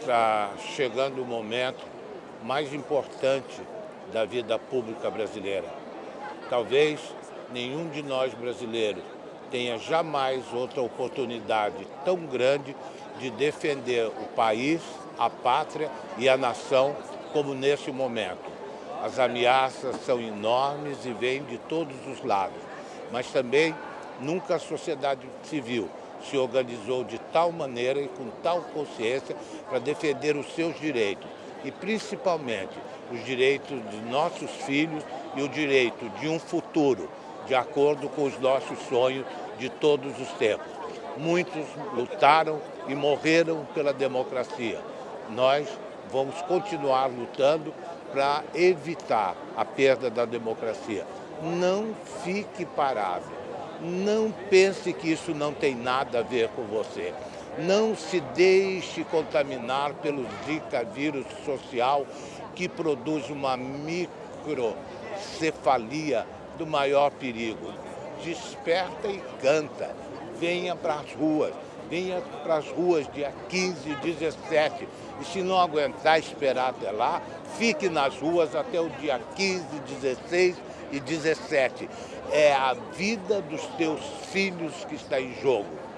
está chegando o momento mais importante da vida pública brasileira. Talvez nenhum de nós brasileiros tenha jamais outra oportunidade tão grande de defender o país, a pátria e a nação como nesse momento. As ameaças são enormes e vêm de todos os lados, mas também nunca a sociedade civil se organizou de tal maneira e com tal consciência para defender os seus direitos e principalmente os direitos de nossos filhos e o direito de um futuro de acordo com os nossos sonhos de todos os tempos. Muitos lutaram e morreram pela democracia. Nós vamos continuar lutando para evitar a perda da democracia. Não fique parado não pense que isso não tem nada a ver com você. Não se deixe contaminar pelo Zika vírus social que produz uma microcefalia do maior perigo. Desperta e canta. Venha para as ruas. Venha para as ruas dia 15 e 17. E se não aguentar esperar até lá, fique nas ruas até o dia 15, 16 e 17. É a vida dos teus filhos que está em jogo.